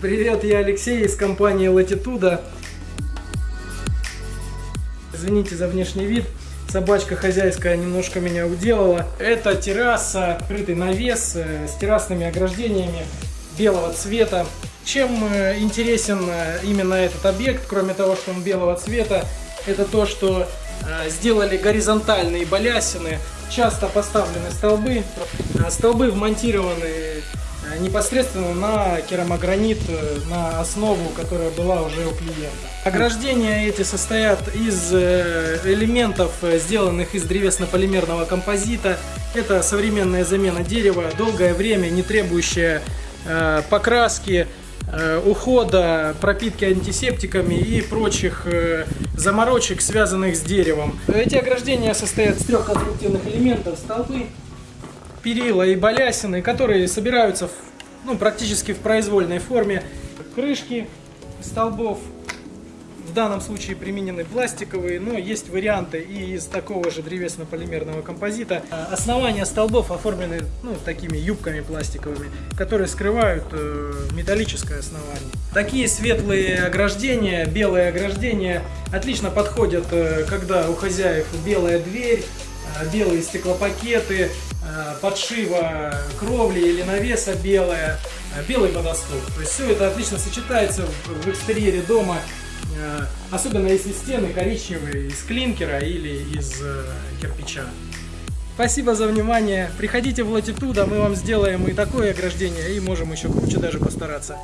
Привет, я Алексей из компании Latitude. Извините за внешний вид. Собачка хозяйская немножко меня уделала. Это терраса, крытый навес э, с террасными ограждениями белого цвета. Чем э, интересен э, именно этот объект, кроме того, что он белого цвета, это то, что сделали горизонтальные балясины, часто поставлены столбы. Столбы вмонтированы непосредственно на керамогранит, э, на основу, которая была уже у клиента. Ограждения эти состоят из э, элементов, сделанных из древесно-полимерного композита. Это современная замена дерева, долгое время не требующая покраски, ухода, пропитки антисептиками и прочих заморочек, связанных с деревом. Эти ограждения состоят из трех конструктивных элементов, столбы, перила и балясины, которые собираются в, ну, практически в произвольной форме. Крышки столбов в данном случае применены пластиковые, но есть варианты и из такого же древесно-полимерного композита. Основания столбов оформлены ну, такими юбками пластиковыми, которые скрывают э, металлическое основание. Такие светлые ограждения, белые ограждения отлично подходят, э, когда у хозяев белая дверь, белые стеклопакеты, Э, подшива кровли или навеса белая, э, белый водосток. То есть все это отлично сочетается в экстерьере дома, э, особенно если стены коричневые из клинкера или из кирпича. Спасибо за внимание. Приходите в Латитуда, мы вам сделаем и такое ограждение, и можем еще круче даже постараться.